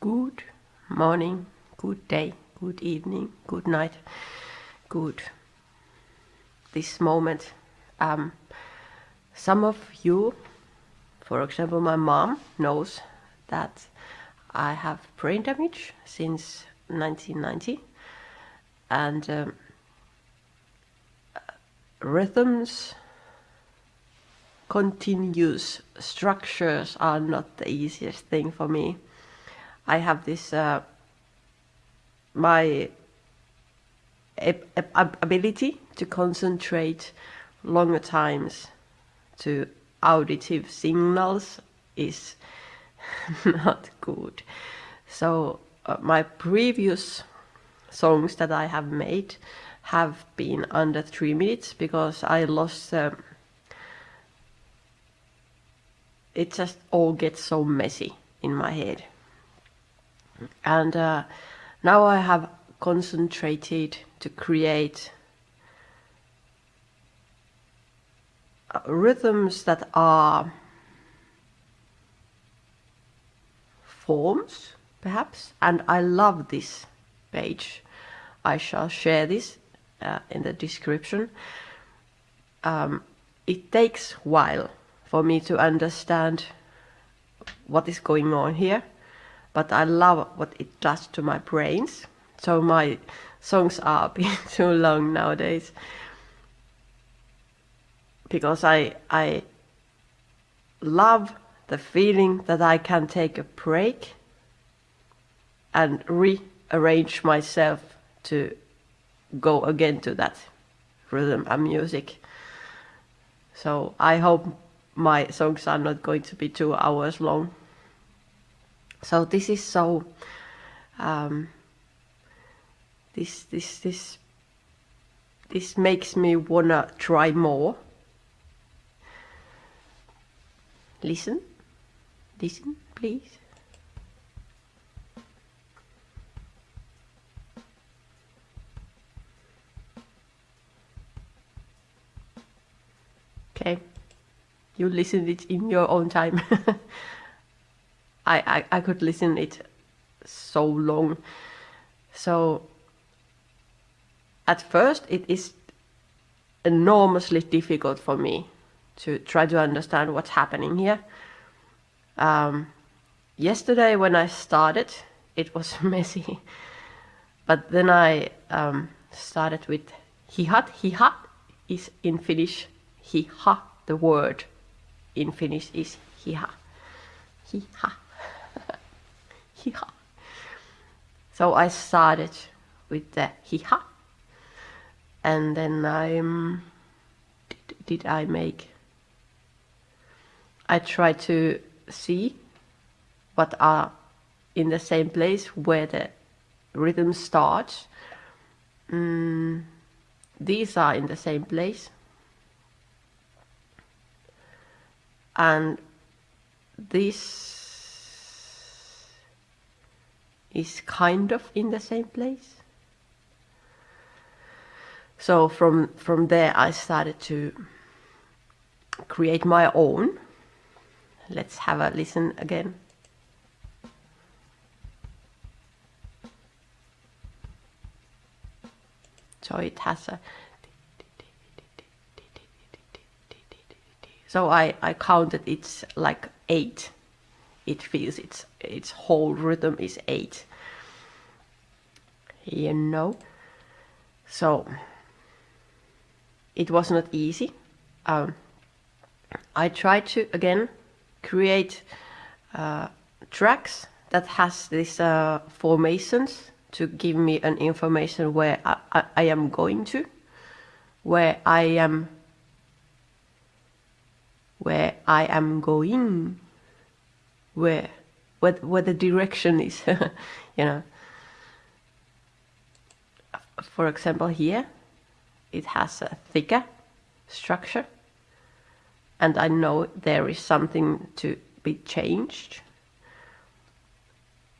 Good morning, good day, good evening, good night, good this moment. Um, some of you, for example, my mom knows that I have brain damage since 1990 and um, rhythms continuous structures are not the easiest thing for me I have this uh, my ability to concentrate longer times to auditive signals is not good. So uh, my previous songs that I have made have been under three minutes because I lost uh, it just all gets so messy in my head and uh, now I have concentrated to create uh, rhythms that are forms perhaps. And I love this page. I shall share this uh, in the description. Um, it takes while for me to understand what is going on here but I love what it does to my brains. So my songs are being too long nowadays because I I love the feeling that I can take a break and rearrange myself to go again to that rhythm and music. So I hope my songs are not going to be two hours long. So this is so um, this this this this makes me wanna try more. Listen, listen, please. Okay, you listen it in your own time. I, I, I could listen it so long. So at first it is enormously difficult for me to try to understand what's happening here. Um, yesterday when I started, it was messy. But then I um, started with hihat. Hihat is in Finnish hiha. The word in Finnish is hiha. Hiha. So I started with the hiha. And then I um, did, did I make I tried to see what are in the same place where the rhythm starts. Mm, these are in the same place. And this is kind of in the same place. So from, from there I started to create my own. Let's have a listen again. So it has a so I, I counted it's like eight it feels its its whole rhythm is eight. You know? So it was not easy. Um, I tried to again create uh, tracks that has these uh, formations to give me an information where I, I, I am going to where I am where I am going where where, where the direction is you know. For example here it has a thicker structure and I know there is something to be changed.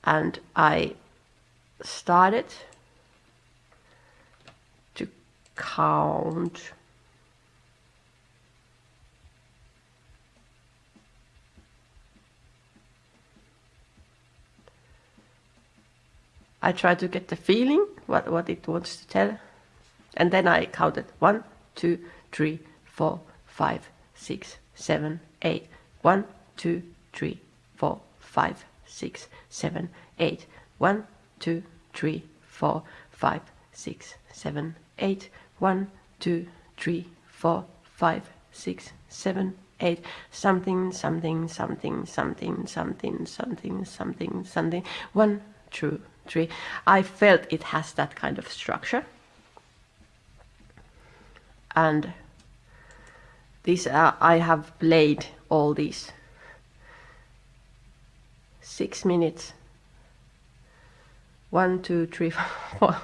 And I started to count I try to get the feeling what what it wants to tell, and then I counted one, two, three, four, five, six, seven, eight. One, two, three, four, five, six, seven, eight. One, two, three, four, five, six, seven, eight. One, two, three, four, five, six, seven, eight. Something, something, something, something, something, something, something, something. One, two, I felt it has that kind of structure. And these uh, I have played all these. Six minutes. One two three four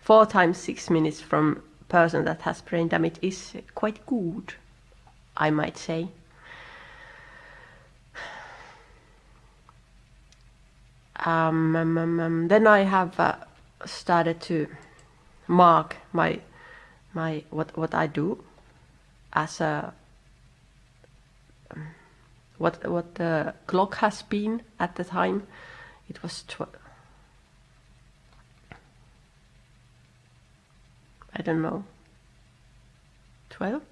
four times six minutes from person that has brain damage is quite good I might say um, um, um, um then I have uh, started to mark my my what what I do as a what what the clock has been at the time. It was tw I don't know. Twelve.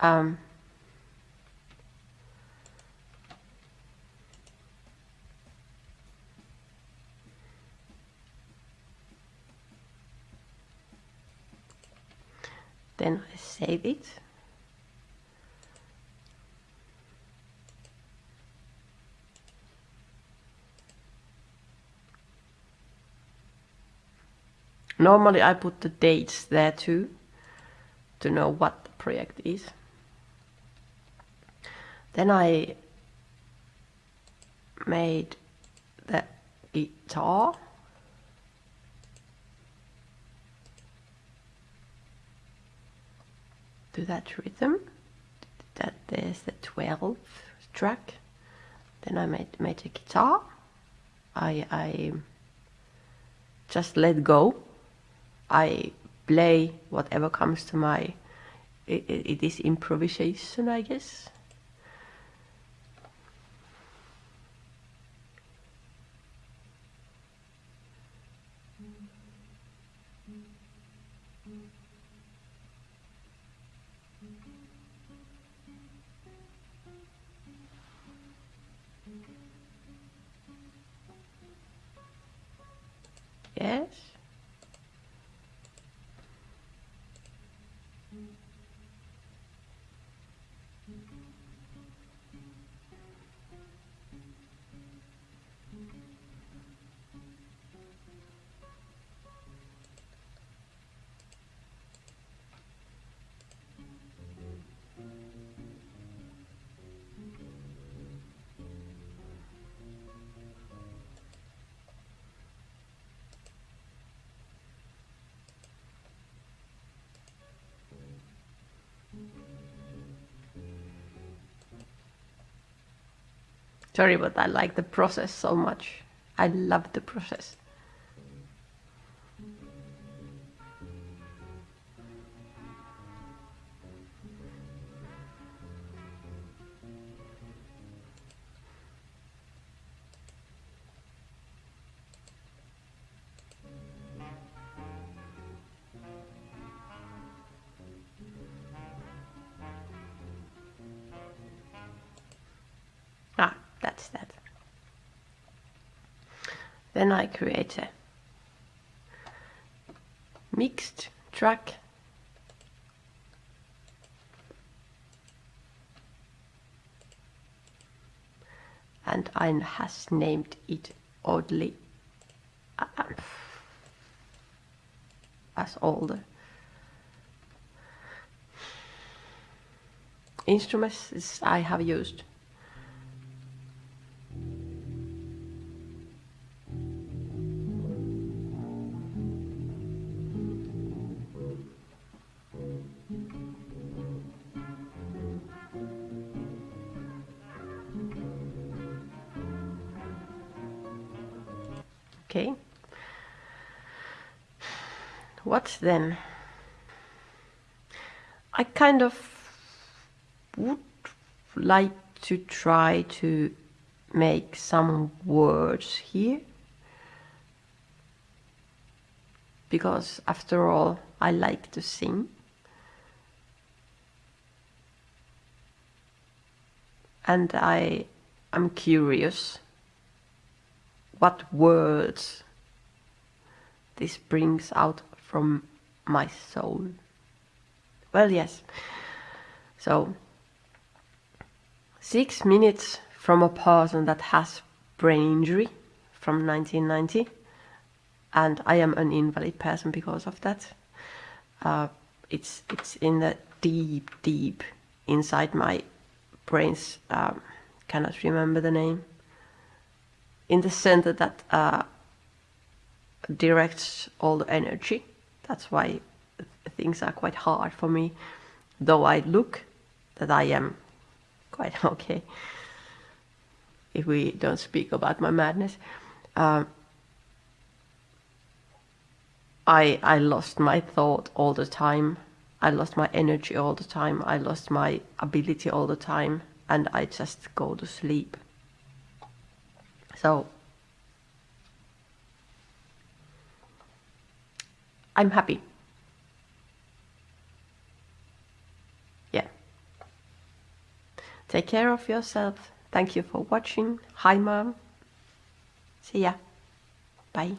Um, then I save it Normally I put the dates there too, to know what the project is. Then I made the guitar. To that rhythm, that there's the 12th track. Then I made, made a guitar. I, I just let go I play whatever comes to my it, it is improvisation I guess Sorry, but I like the process so much. I love the process. Then I create a mixed track and I has named it oddly uh, as all the instruments I have used. Okay. What then? I kind of would like to try to make some words here. because after all, I like to sing. And I am curious what words this brings out from my soul. Well, yes. So, six minutes from a person that has brain injury from 1990 and I am an invalid person because of that. Uh, it's it's in the deep, deep inside my brain's um, cannot remember the name. In the center that uh, directs all the energy. That's why things are quite hard for me, though I look that I am quite okay. If we don't speak about my madness. Um, I, I lost my thought all the time. I lost my energy all the time. I lost my ability all the time. And I just go to sleep. So I'm happy. Yeah. Take care of yourself. Thank you for watching. Hi, mom. See ya. Bye.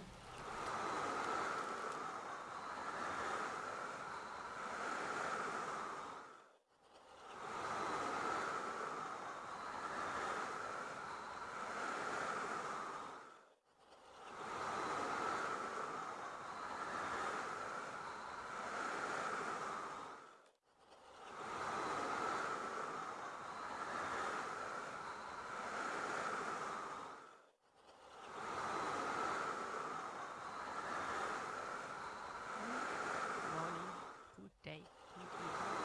day, good evening,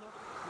good